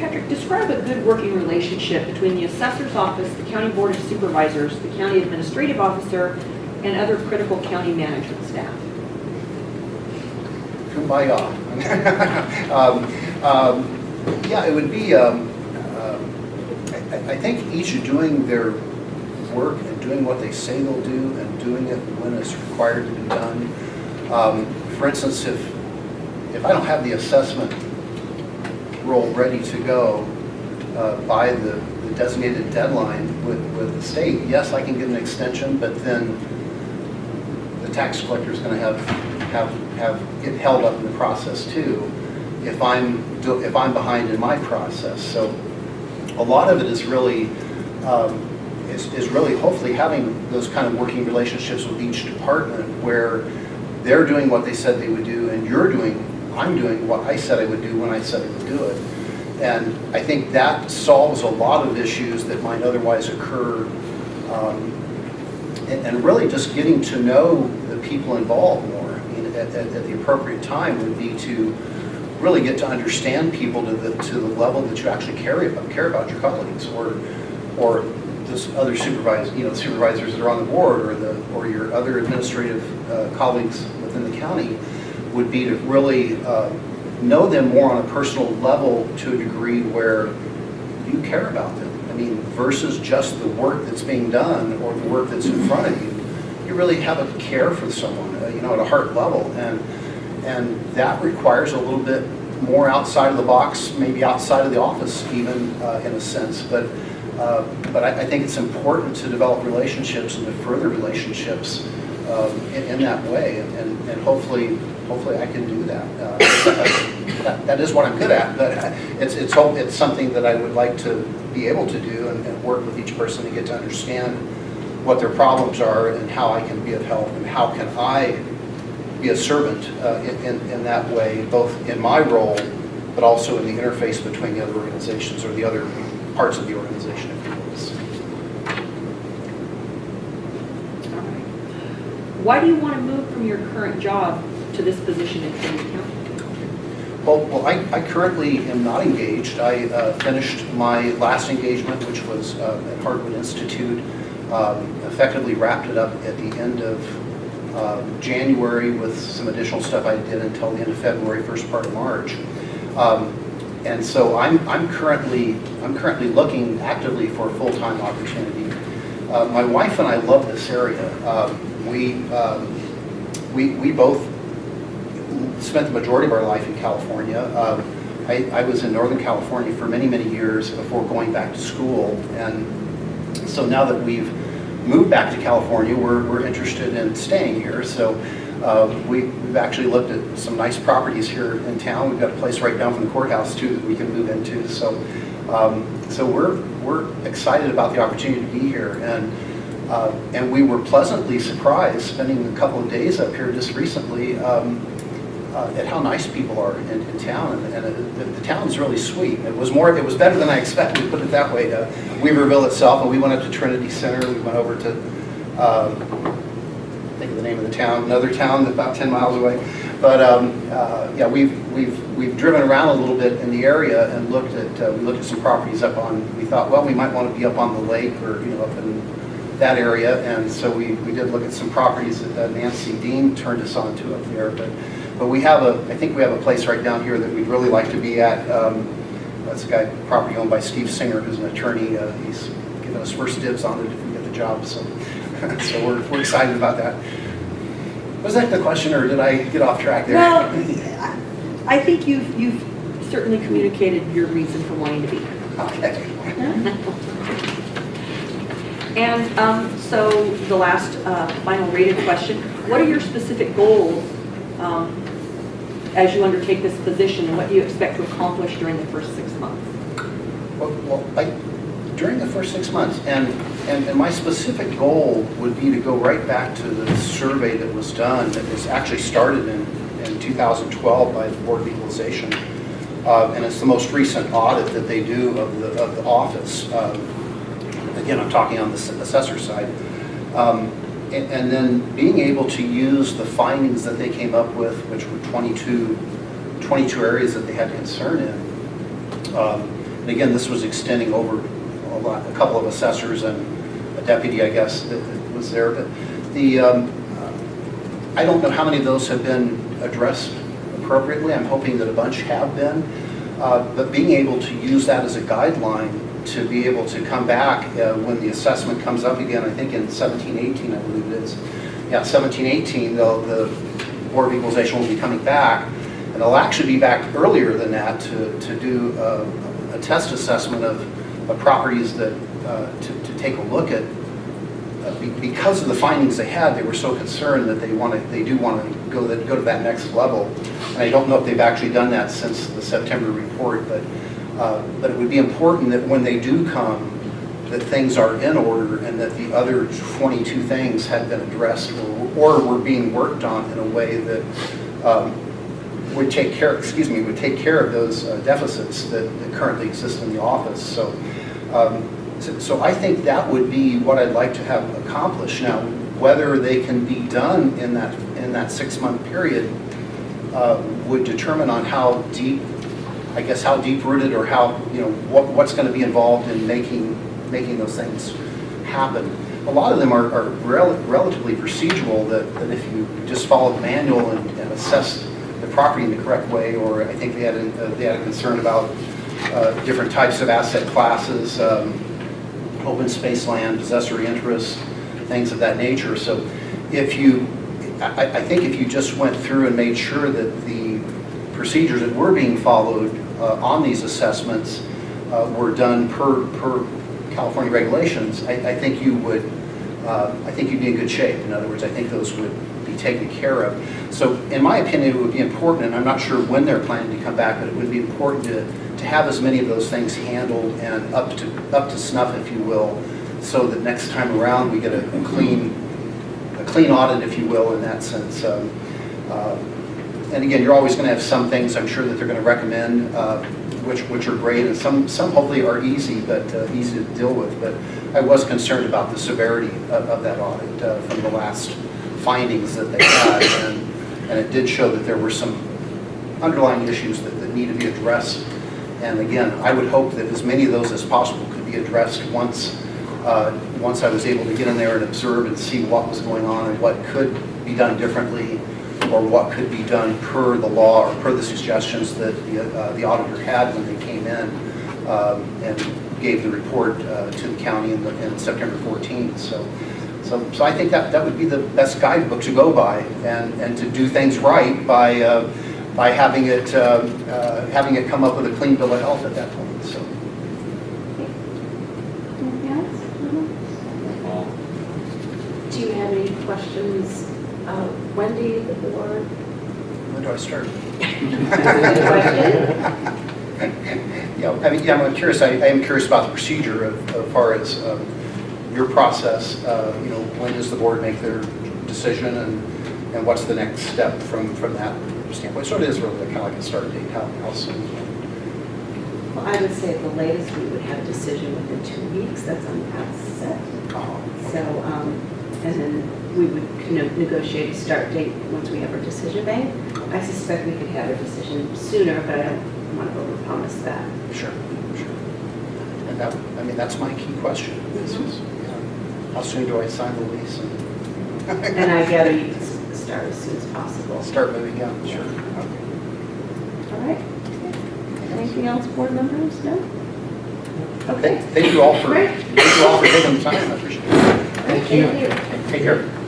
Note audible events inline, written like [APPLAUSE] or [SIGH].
Patrick, describe a good working relationship between the assessor's office, the county board of supervisors, the county administrative officer, and other critical county management staff. Kumbaya. [LAUGHS] um, um, yeah, it would be, um, um, I, I think each are doing their work and doing what they say they'll do and doing it when it's required to be done. Um, for instance, if, if I don't have the assessment roll ready to go uh, by the, the designated deadline with, with the state, yes, I can get an extension, but then the tax collector is going to have, have, have, get held up in the process too, if I'm, if I'm behind in my process. So a lot of it is really, um, is, is really hopefully having those kind of working relationships with each department where they're doing what they said they would do and you're doing, I'm doing what I said I would do when I said I would do it. And I think that solves a lot of issues that might otherwise occur um, and, and really just getting to know the people involved more. I mean, at, at, at the appropriate time would be to really get to understand people to the, to the level that you actually care about, care about your colleagues or, or this other supervisors, you know, supervisors that are on the board or the, or your other administrative uh, colleagues within the county would be to really uh, know them more on a personal level to a degree where you care about them. I mean, versus just the work that's being done or the work that's in front of you. You really have a care for someone, uh, you know, at a heart level. And, and that requires a little bit more outside of the box, maybe outside of the office even, uh, in a sense. But, uh, but I, I think it's important to develop relationships and to further relationships um, in, in that way. And, and hopefully, hopefully I can do that. Uh, that. Is what I'm good at, but it's, it's, it's something that I would like to be able to do and, and work with each person to get to understand what their problems are and how I can be of help and how can I be a servant uh, in, in- in that way, both in my role, but also in the interface between the other organizations or the other parts of the organization, if you will. All right. Why do you want to move from your current job to this position in Kings County? Well, well, I, I currently am not engaged. I uh, finished my last engagement, which was uh, at Hardwood Institute, um, effectively wrapped it up at the end of uh, January with some additional stuff I did until the end of February, first part of March. Um, And so I'm, I'm currently, I'm currently looking actively for a full-time opportunity. Uh, My wife and I love this area. Um, We, um, we, we both spent the majority of our life in California. Um, I, I was in Northern California for many, many years before going back to school. And so now that we've moved back to California, we're, we're interested in staying here. So uh, we, we've actually looked at some nice properties here in town. We've got a place right down from the courthouse too that we can move into. So, um, so we're, we're excited about the opportunity to be here. And uh, And we were pleasantly surprised, spending a couple of days up here just recently, um, uh, at how nice people are in, in town, and, and it, the, the town's really sweet. It was more, it was better than I expected, put it that way. Uh, Weaverville itself, and we went up to Trinity Center, we went over to, um, think of the name of the town, another town about 10 miles away. But um, uh, yeah, we've, we've, we've driven around a little bit in the area and looked at, uh, we looked at some properties up on, we thought, well, we might want to be up on the lake or, you know, up in that area. And so we, we did look at some properties that uh, Nancy Dean turned us on to up there. But, but we have a, I think we have a place right down here that we'd really like to be at. Um, That's a guy, property owned by Steve Singer, who's an attorney. Uh, He's given us first dibs on it if we get the job, so, [LAUGHS] so we're, we're excited about that. Was that the question, or did I get off track there? Well, I think you've, you've certainly communicated your reason for wanting to be here. Okay. [LAUGHS] And um, so the last uh, final rated question, what are your specific goals um, as you undertake this position and what do you expect to accomplish during the first six months? Well, well, I, during the first six months, and, and, and my specific goal would be to go right back to the survey that was done, that was actually started in, in 2012 by the Board of Equalization. Uh, and it's the most recent audit that they do of the, of the office. Um, Again, I'm talking on the assessor side. Um, and, and then being able to use the findings that they came up with, which were 22, 22 areas that they had concern in, um, And again, this was extending over a lot, a couple of assessors and a deputy, I guess, that that was there. But the, um, I don't know how many of those have been addressed appropriately. I'm hoping that a bunch have been. Uh, But being able to use that as a guideline to be able to come back uh, when the assessment comes up again, I think in 17, 18, I believe it is. Yeah, 17, 18, the, the Board of Equalization will be coming back. And they'll actually be back earlier than that to, to do a, a test assessment of, of properties that, uh, to, to take a look at uh, be- because of the findings they had, they were so concerned that they want to, they do want to go, that- go to that next level. And I don't know if they've actually done that since the September report, but, uh, but it would be important that when they do come, that things are in order and that the other 22 things had been addressed or, or were being worked on in a way that um, would take care, excuse me, would take care of those uh, deficits that that currently exist in the office. So, um, so- so I think that would be what I'd like to have accomplished. Now, whether they can be done in that, in that six-month period uh, would determine on how deep, I guess, how deep-rooted or how, you know, what, what's going to be involved in making, making those things happen. A lot of them are, are rel- relatively procedural, that, that if you just follow the manual and and assess the property in the correct way, or I think they had, a- uh, they had a concern about uh, different types of asset classes, um, open space land, possessory interest, things of that nature. So if you, I, I think if you just went through and made sure that the procedures that were being followed uh, on these assessments uh, were done per, per California regulations, I, I think you would, uh, I think you'd be in good shape. In other words, I think those would be taken care of. So in my opinion, it would be important, and I'm not sure when they're planning to come back, but it would be important to, to have as many of those things handled and up to, up to snuff, if you will, so that next time around, we get a clean, a clean audit, if you will, in that sense. Um, uh, And again, you're always going to have some things, I'm sure, that they're going to recommend, uh, which, which are great, and some, some hopefully are easy, but uh, easy to deal with. But I was concerned about the severity of, of that audit uh, from the last findings that they had, and, and it did show that there were some underlying issues that, that need to be addressed. And again, I would hope that as many of those as possible could be addressed once, uh, once I was able to get in there and observe and see what was going on and what could be done differently, or what could be done per the law or per the suggestions that the, uh, the auditor had when they came in um, and gave the report uh, to the county in, the, in September 14th. So, so, so I think that, that would be the best guidebook to go by and, and to do things right by, uh, by having it, uh, uh, having it come up with a clean bill of health at that point, so. Anything? Do you have any questions, uh, Wendy, the board? When do I start? [LAUGHS] [LAUGHS] Yeah, I mean, yeah, I'm curious, I I am curious about the procedure of- as far as um, your process, uh, you know, when does the board make their decision and, and what's the next step from, from that standpoint? So it is really kind of like a start date, how, how soon? Well, I would say the latest, we would have a decision within two weeks, that's on the outset. Oh, So, um, and then we would you know, negotiate a start date once we have our decision made. I suspect we could have a decision sooner, but I don't want to overpromise that. Sure, sure. And that, I mean, that's my key question. Mm-hmm. This is, you know, How soon do I sign the lease and And I gather you can start as soon as possible. start moving out? Sure. Okay. All right. Anything else, board members? No? Thank Okay. thank you all for, thank you all for taking the time, I appreciate it. Thank you. Take care.